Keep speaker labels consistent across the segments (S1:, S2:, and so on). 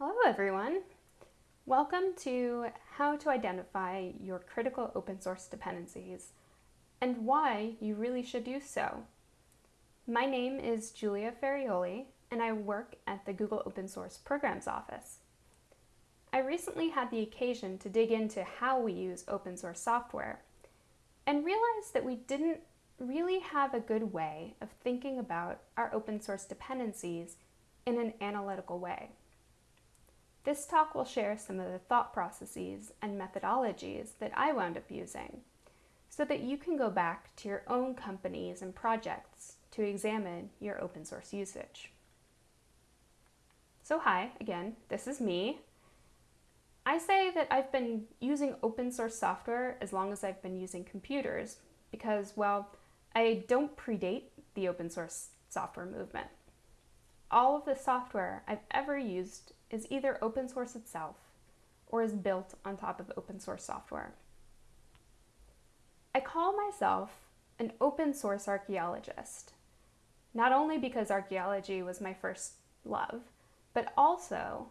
S1: Hello everyone. Welcome to how to identify your critical open source dependencies and why you really should do so. My name is Julia Ferrioli and I work at the Google Open Source Programs Office. I recently had the occasion to dig into how we use open source software and realized that we didn't really have a good way of thinking about our open source dependencies in an analytical way. This talk will share some of the thought processes and methodologies that I wound up using so that you can go back to your own companies and projects to examine your open source usage. So hi, again, this is me. I say that I've been using open source software as long as I've been using computers because, well, I don't predate the open source software movement. All of the software I've ever used is either open source itself or is built on top of open source software. I call myself an open source archaeologist, not only because archaeology was my first love, but also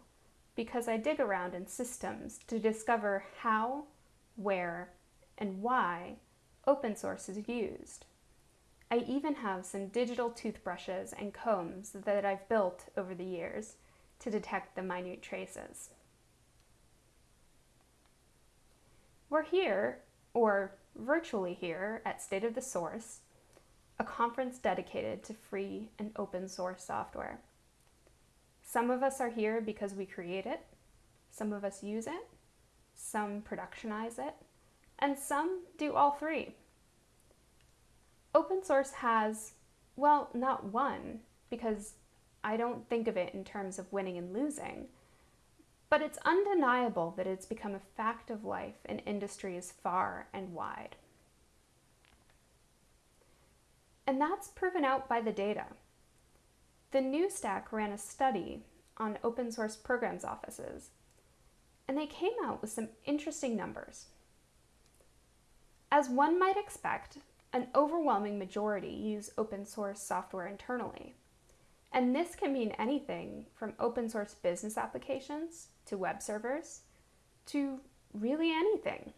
S1: because I dig around in systems to discover how, where, and why open source is used. I even have some digital toothbrushes and combs that I've built over the years to detect the minute traces. We're here, or virtually here, at State of the Source, a conference dedicated to free and open source software. Some of us are here because we create it, some of us use it, some productionize it, and some do all three. Open source has, well, not one, because I don't think of it in terms of winning and losing, but it's undeniable that it's become a fact of life in industries far and wide. And that's proven out by the data. The New Stack ran a study on open source programs offices, and they came out with some interesting numbers. As one might expect, an overwhelming majority use open source software internally. And this can mean anything from open source business applications to web servers to really anything.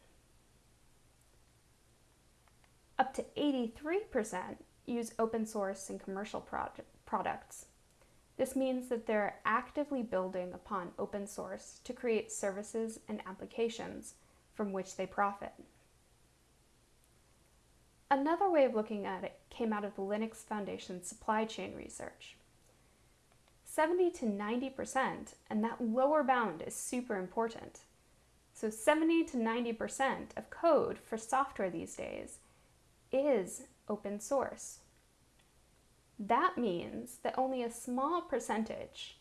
S1: Up to 83% use open source in commercial products. This means that they're actively building upon open source to create services and applications from which they profit. Another way of looking at it came out of the Linux Foundation supply chain research. 70 to 90%, and that lower bound is super important. So 70 to 90% of code for software these days is open source. That means that only a small percentage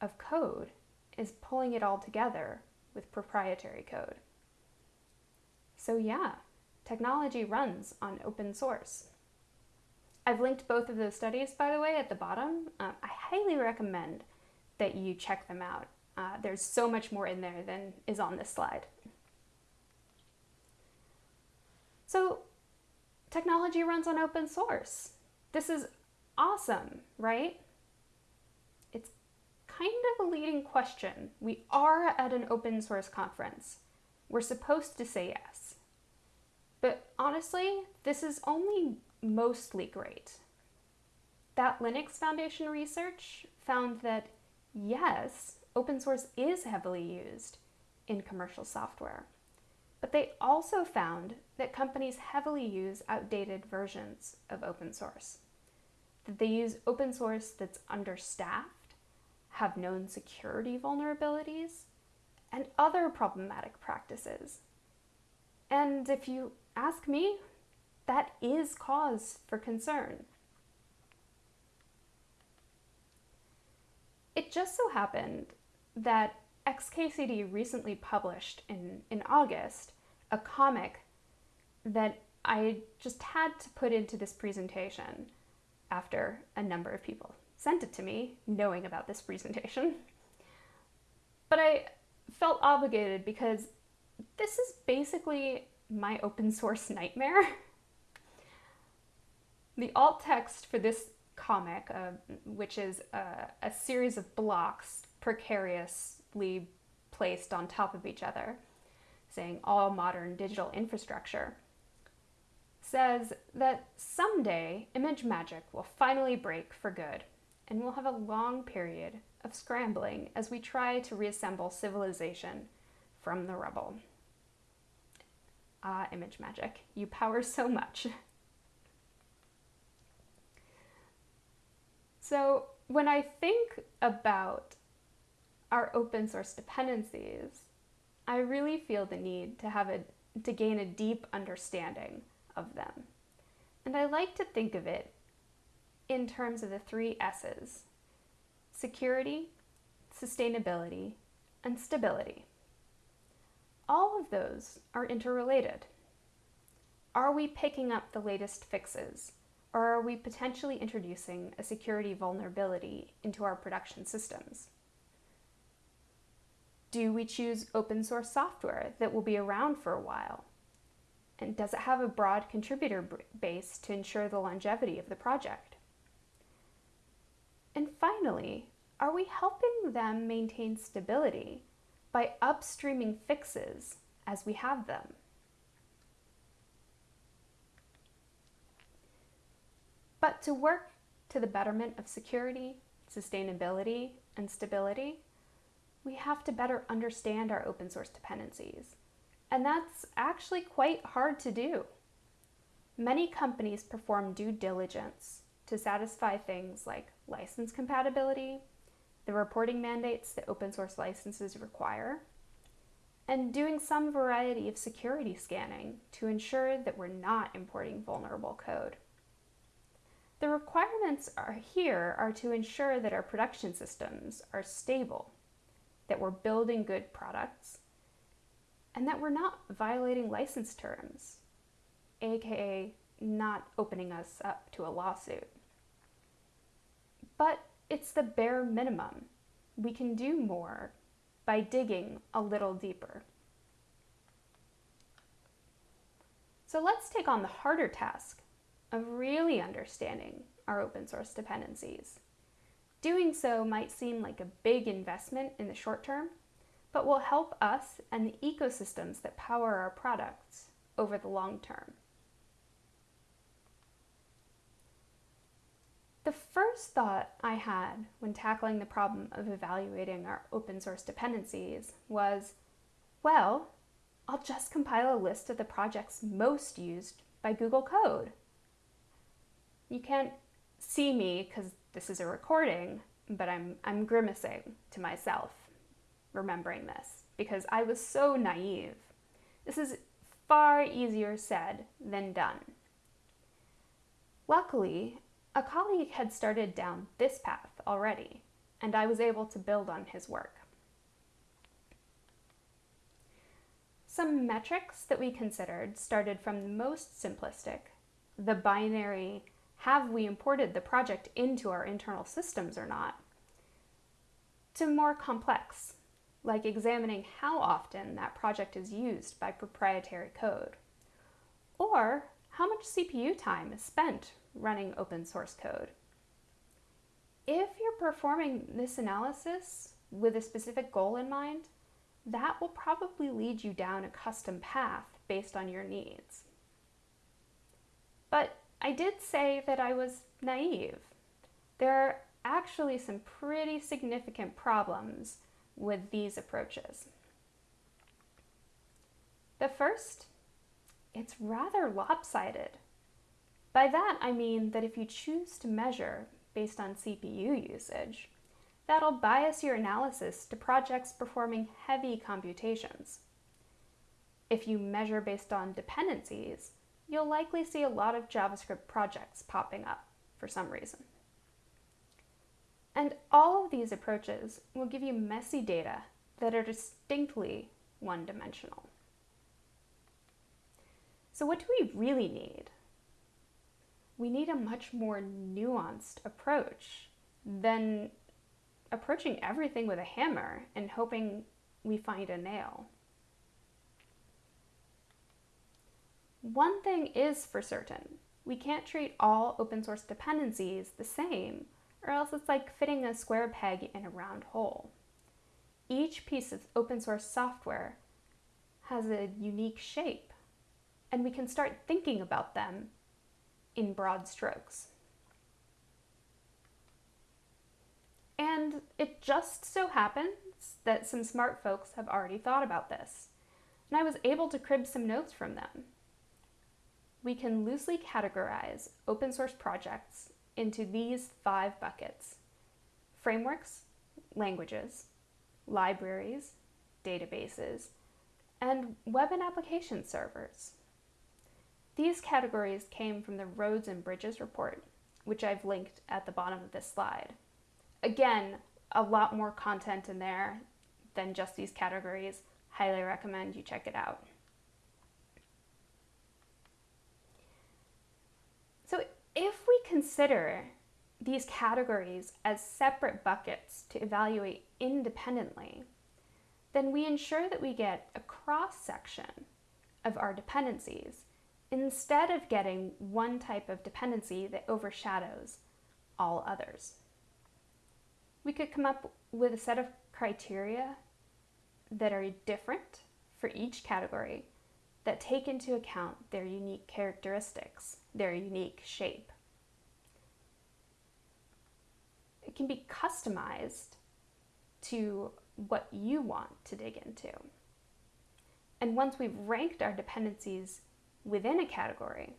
S1: of code is pulling it all together with proprietary code. So yeah, technology runs on open source. I've linked both of those studies, by the way, at the bottom. Uh, I highly recommend that you check them out. Uh, there's so much more in there than is on this slide. So technology runs on open source. This is awesome, right? It's kind of a leading question. We are at an open source conference. We're supposed to say yes. Honestly, this is only mostly great. That Linux Foundation research found that yes, open source is heavily used in commercial software. But they also found that companies heavily use outdated versions of open source. That they use open source that's understaffed, have known security vulnerabilities, and other problematic practices. And if you ask me, that is cause for concern. It just so happened that XKCD recently published in, in August a comic that I just had to put into this presentation after a number of people sent it to me knowing about this presentation. But I felt obligated because this is basically my open source nightmare. The alt text for this comic, uh, which is a, a series of blocks, precariously placed on top of each other, saying all modern digital infrastructure, says that someday ImageMagick will finally break for good, and we'll have a long period of scrambling as we try to reassemble civilization from the rubble. Ah, ImageMagick. you power so much. So when I think about our open source dependencies, I really feel the need to have a to gain a deep understanding of them. And I like to think of it in terms of the three S's security, sustainability, and stability. All of those are interrelated. Are we picking up the latest fixes? Or are we potentially introducing a security vulnerability into our production systems? Do we choose open source software that will be around for a while? And does it have a broad contributor base to ensure the longevity of the project? And finally, are we helping them maintain stability by upstreaming fixes as we have them? But to work to the betterment of security, sustainability, and stability, we have to better understand our open source dependencies. And that's actually quite hard to do. Many companies perform due diligence to satisfy things like license compatibility, the reporting mandates that open source licenses require, and doing some variety of security scanning to ensure that we're not importing vulnerable code. The requirements are here are to ensure that our production systems are stable, that we're building good products, and that we're not violating license terms, aka not opening us up to a lawsuit. But it's the bare minimum. We can do more by digging a little deeper. So let's take on the harder task of really understanding our open source dependencies. Doing so might seem like a big investment in the short term, but will help us and the ecosystems that power our products over the long term. The first thought I had when tackling the problem of evaluating our open source dependencies was, well, I'll just compile a list of the projects most used by Google Code. You can't see me because this is a recording, but I'm, I'm grimacing to myself remembering this because I was so naive. This is far easier said than done. Luckily, a colleague had started down this path already, and I was able to build on his work. Some metrics that we considered started from the most simplistic, the binary have we imported the project into our internal systems or not, to more complex, like examining how often that project is used by proprietary code, or how much CPU time is spent running open source code. If you're performing this analysis with a specific goal in mind, that will probably lead you down a custom path based on your needs. But I did say that I was naive. There are actually some pretty significant problems with these approaches. The first, it's rather lopsided. By that I mean that if you choose to measure based on CPU usage, that'll bias your analysis to projects performing heavy computations. If you measure based on dependencies, you'll likely see a lot of JavaScript projects popping up for some reason. And all of these approaches will give you messy data that are distinctly one-dimensional. So what do we really need? We need a much more nuanced approach than approaching everything with a hammer and hoping we find a nail. One thing is for certain, we can't treat all open source dependencies the same, or else it's like fitting a square peg in a round hole. each piece of open source software has a unique shape, and we can start thinking about them in broad strokes. And it just so happens that some smart folks have already thought about this, and I was able to crib some notes from them. We can loosely categorize open source projects into these five buckets frameworks, languages, libraries, databases, and web and application servers. These categories came from the Roads and Bridges report, which I've linked at the bottom of this slide. Again, a lot more content in there than just these categories. Highly recommend you check it out. So if we consider these categories as separate buckets to evaluate independently, then we ensure that we get a cross section of our dependencies instead of getting one type of dependency that overshadows all others. We could come up with a set of criteria that are different for each category that take into account their unique characteristics, their unique shape. It can be customized to what you want to dig into. And once we've ranked our dependencies within a category,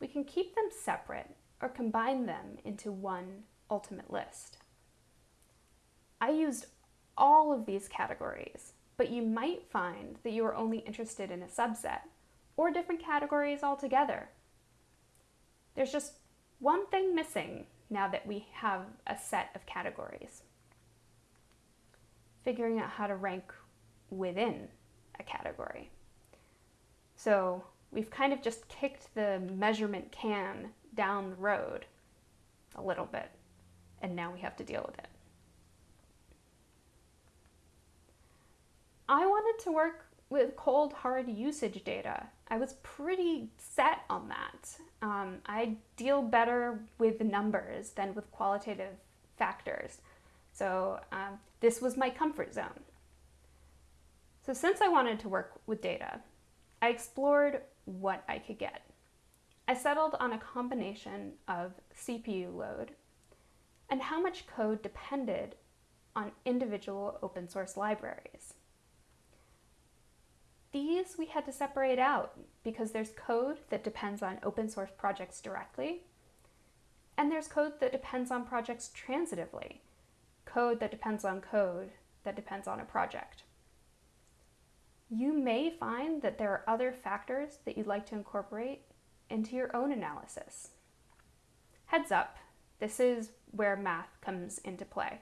S1: we can keep them separate or combine them into one ultimate list. I used all of these categories, but you might find that you are only interested in a subset or different categories altogether. There's just one thing missing now that we have a set of categories. Figuring out how to rank within a category. So we've kind of just kicked the measurement can down the road a little bit, and now we have to deal with it. I wanted to work with cold hard usage data. I was pretty set on that. Um, I deal better with numbers than with qualitative factors. So um, this was my comfort zone. So since I wanted to work with data, I explored what I could get. I settled on a combination of CPU load and how much code depended on individual open source libraries. These we had to separate out because there's code that depends on open source projects directly, and there's code that depends on projects transitively, code that depends on code that depends on a project. You may find that there are other factors that you'd like to incorporate into your own analysis. Heads up, this is where math comes into play.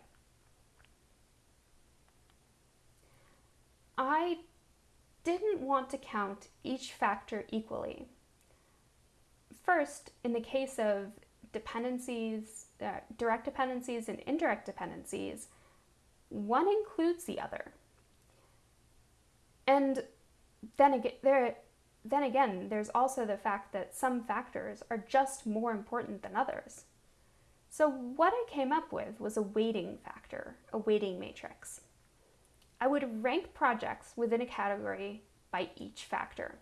S1: I didn't want to count each factor equally. First, in the case of dependencies, uh, direct dependencies and indirect dependencies, one includes the other. And then again, there, then again, there's also the fact that some factors are just more important than others. So what I came up with was a weighting factor, a weighting matrix. I would rank projects within a category by each factor.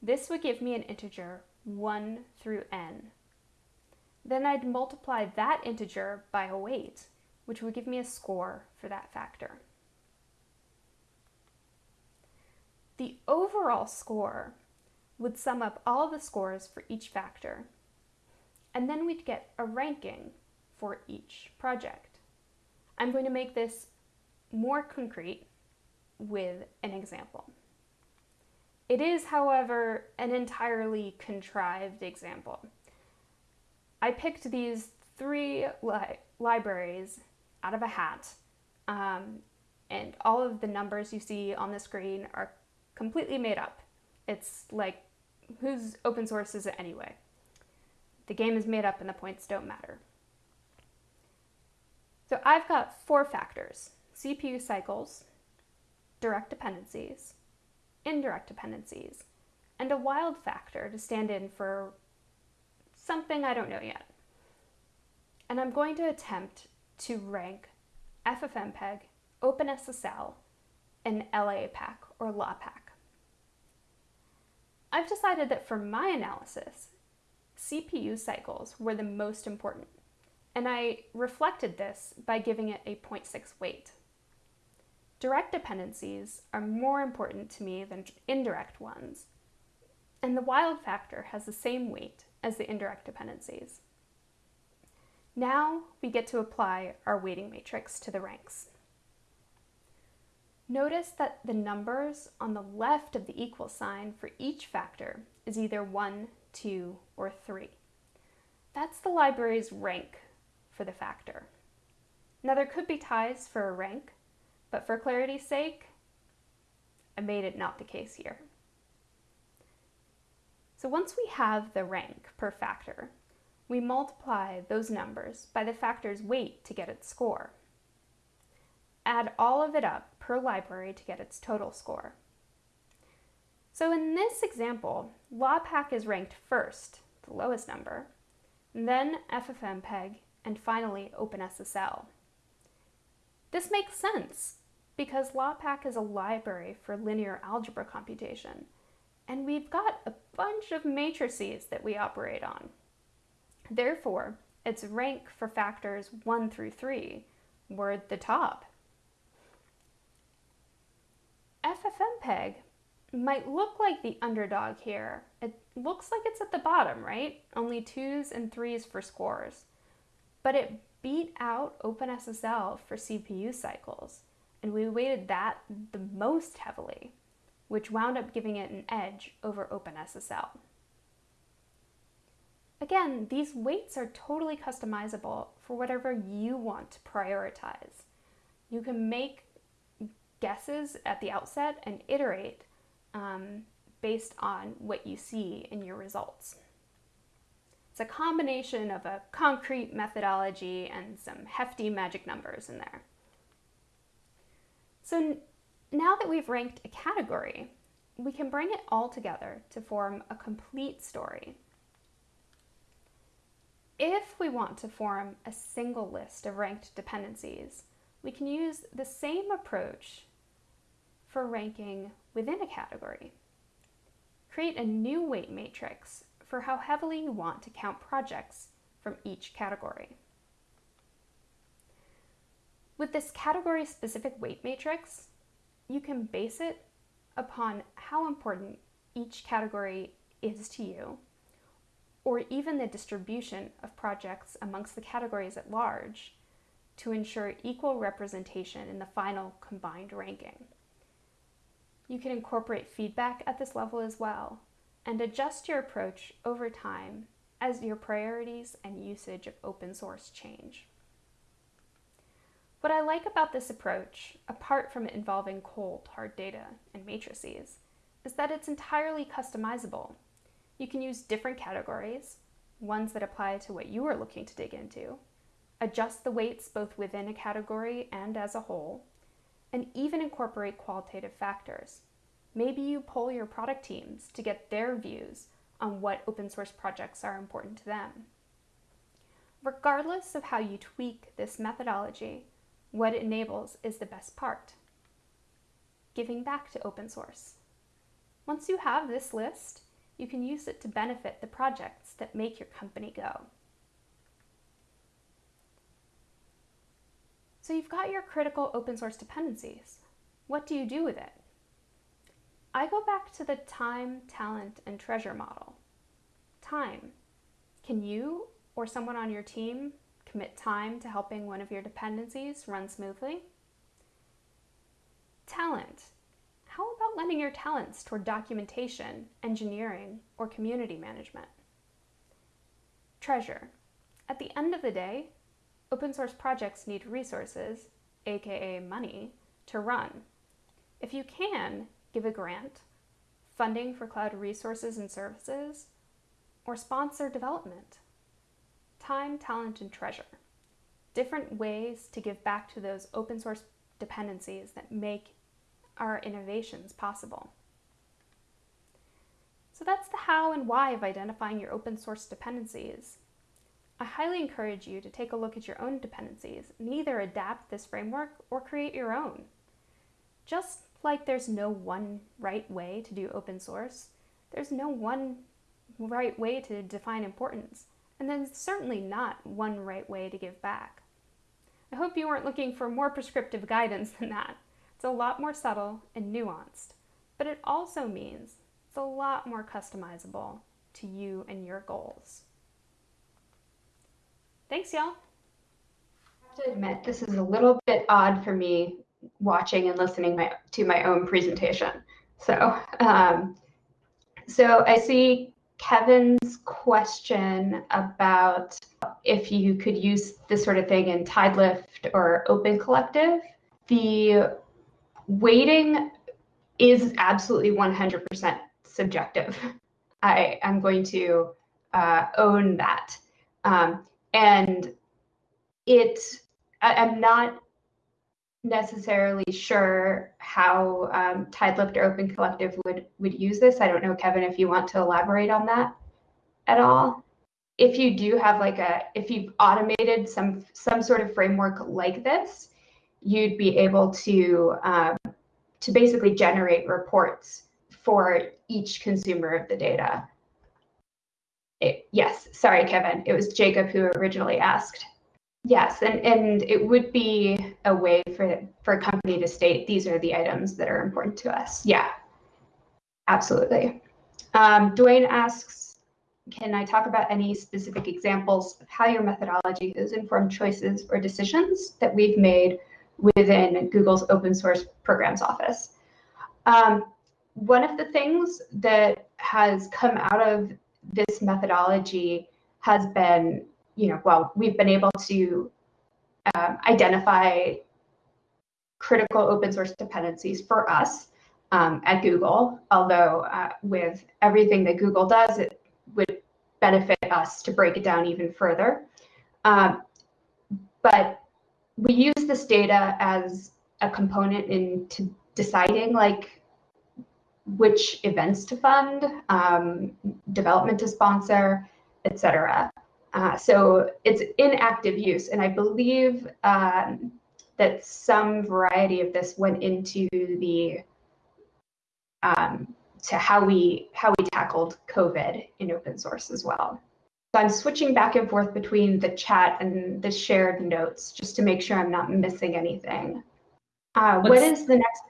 S1: This would give me an integer 1 through n. Then I'd multiply that integer by a weight, which would give me a score for that factor. The overall score would sum up all the scores for each factor, and then we'd get a ranking for each project. I'm going to make this more concrete with an example. It is, however, an entirely contrived example. I picked these three li libraries out of a hat, um, and all of the numbers you see on the screen are completely made up. It's like, whose open source is it anyway? The game is made up and the points don't matter. So I've got four factors, CPU cycles, direct dependencies, indirect dependencies, and a wild factor to stand in for something I don't know yet. And I'm going to attempt to rank FFmpeg OpenSSL and LAPACK or LAPACK. I've decided that for my analysis, CPU cycles were the most important, and I reflected this by giving it a 0.6 weight. Direct dependencies are more important to me than indirect ones, and the wild factor has the same weight as the indirect dependencies. Now we get to apply our weighting matrix to the ranks. Notice that the numbers on the left of the equal sign for each factor is either 1, 2, or 3. That's the library's rank for the factor. Now there could be ties for a rank, but for clarity's sake, I made it not the case here. So once we have the rank per factor, we multiply those numbers by the factor's weight to get its score. Add all of it up per library to get its total score. So in this example, LAPACK is ranked first, the lowest number, then FFmpeg, and finally OpenSSL. This makes sense because LAPACK is a library for linear algebra computation, and we've got a bunch of matrices that we operate on. Therefore, its rank for factors 1 through 3 were at the top FFmpeg might look like the underdog here. It looks like it's at the bottom, right? Only twos and threes for scores. But it beat out OpenSSL for CPU cycles, and we weighted that the most heavily, which wound up giving it an edge over OpenSSL. Again, these weights are totally customizable for whatever you want to prioritize. You can make guesses at the outset and iterate um, based on what you see in your results. It's a combination of a concrete methodology and some hefty magic numbers in there. So now that we've ranked a category, we can bring it all together to form a complete story. If we want to form a single list of ranked dependencies, we can use the same approach for ranking within a category. Create a new weight matrix for how heavily you want to count projects from each category. With this category-specific weight matrix, you can base it upon how important each category is to you, or even the distribution of projects amongst the categories at large to ensure equal representation in the final combined ranking. You can incorporate feedback at this level as well and adjust your approach over time as your priorities and usage of open source change. What I like about this approach, apart from it involving cold, hard data and matrices, is that it's entirely customizable. You can use different categories, ones that apply to what you are looking to dig into, adjust the weights both within a category and as a whole, and even incorporate qualitative factors. Maybe you poll your product teams to get their views on what open source projects are important to them. Regardless of how you tweak this methodology, what it enables is the best part giving back to open source. Once you have this list, you can use it to benefit the projects that make your company go. So you've got your critical open source dependencies. What do you do with it? I go back to the time, talent, and treasure model. Time. Can you or someone on your team commit time to helping one of your dependencies run smoothly? Talent. How about lending your talents toward documentation, engineering, or community management? Treasure. At the end of the day, Open source projects need resources, aka money, to run. If you can, give a grant, funding for cloud resources and services, or sponsor development. Time, talent, and treasure. Different ways to give back to those open source dependencies that make our innovations possible. So that's the how and why of identifying your open source dependencies.
S2: I highly encourage you to take a look at your own dependencies and either adapt this framework or create your own. Just like there's no one right way to do open source, there's no one right way to define importance, and there's certainly not one right way to give back. I hope you weren't looking for more prescriptive guidance than that. It's a lot more subtle and nuanced, but it also means it's a lot more customizable to you and your goals. Thanks, y'all.
S1: I have to admit, this is a little bit odd for me watching and listening my, to my own presentation. So, um, so I see Kevin's question about if you could use this sort of thing in Tidelift or Open Collective. The weighting is absolutely 100% subjective. I am going to uh, own that. Um, and it, I, am not necessarily sure how um, Tidelift or Open Collective would, would use this. I don't know, Kevin, if you want to elaborate on that at all. If you do have like a, if you've automated some some sort of framework like this, you'd be able to um, to basically generate reports for each consumer of the data. It, yes, sorry, Kevin. It was Jacob who originally asked. Yes, and, and it would be a way for, for a company to state these are the items that are important to us. Yeah, absolutely. Um, Dwayne asks, can I talk about any specific examples of how your methodology has informed choices or decisions that we've made within Google's open source programs office? Um, one of the things that has come out of this methodology has been you know, well, we've been able to um, identify critical open source dependencies for us um, at Google, although uh, with everything that Google does, it would benefit us to break it down even further. Um, but we use this data as a component into deciding like which events to fund, um, development to sponsor, etc. Uh, so it's in active use, and I believe um, that some variety of this went into the um, to how we how we tackled COVID in open source as well. So I'm switching back and forth between the chat and the shared notes just to make sure I'm not missing anything. Uh, what is the next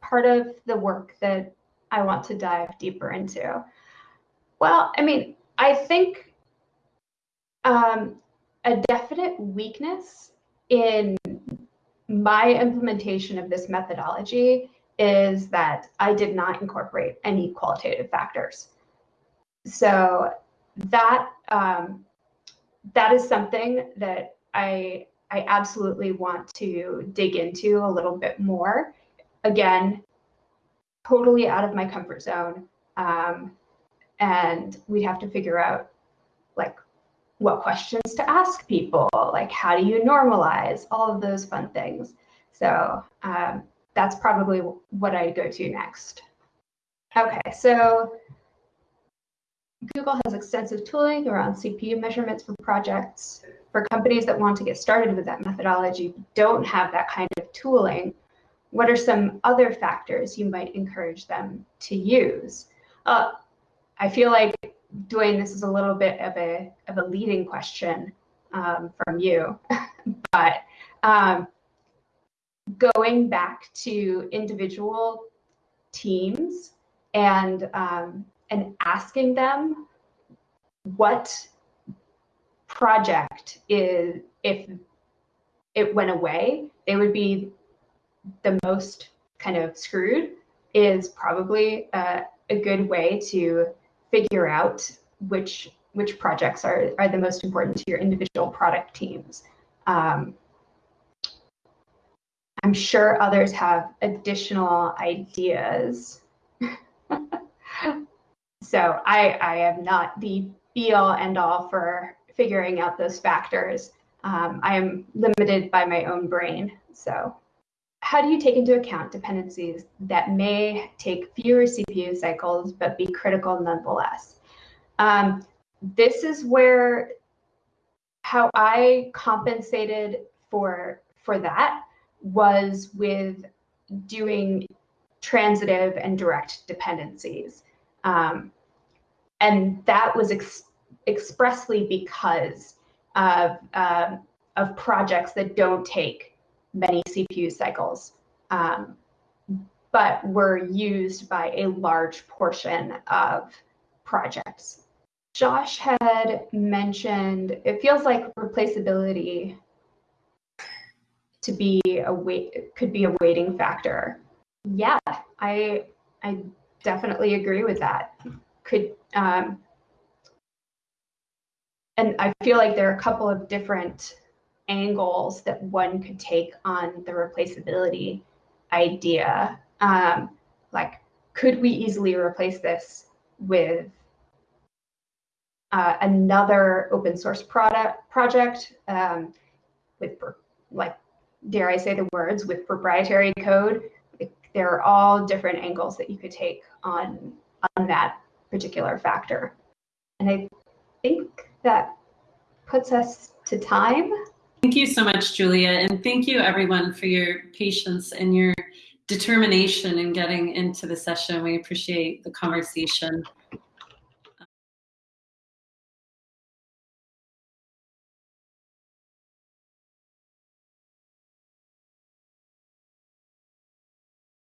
S1: part of the work that I want to dive deeper into? Well, I mean, I think um, a definite weakness in my implementation of this methodology is that I did not incorporate any qualitative factors. So that um, that is something that I I absolutely want to dig into a little bit more. Again, totally out of my comfort zone, um, and we'd have to figure out like what questions to ask people, like how do you normalize, all of those fun things. So um, that's probably what I'd go to next. Okay, so Google has extensive tooling around CPU measurements for projects. For companies that want to get started with that methodology, don't have that kind of tooling, what are some other factors you might encourage them to use? Uh, I feel like Dwayne, this is a little bit of a of a leading question um, from you, but um, going back to individual teams and um, and asking them what project is if it went away, they would be the most kind of screwed is probably a, a good way to figure out which which projects are, are the most important to your individual product teams. Um, I'm sure others have additional ideas. so I, I am not the be all end all for figuring out those factors. Um, I am limited by my own brain. So how do you take into account dependencies that may take fewer CPU cycles but be critical nonetheless? Um, this is where how I compensated for for that was with doing transitive and direct dependencies. Um, and that was ex expressly because of, uh, of projects that don't take many CPU cycles, um, but were used by a large portion of projects. Josh had mentioned it feels like replaceability to be a wait could be a weighting factor. Yeah, I I definitely agree with that. Could um, and I feel like there are a couple of different angles that one could take on the replaceability idea. Um, like, could we easily replace this with uh, another open source product project um, with like dare I say the words with proprietary code? There are all different angles that you could take on on that particular factor. And I think that puts us to time
S3: thank you so much Julia and thank you everyone for your patience and your determination in getting into the session. We appreciate the conversation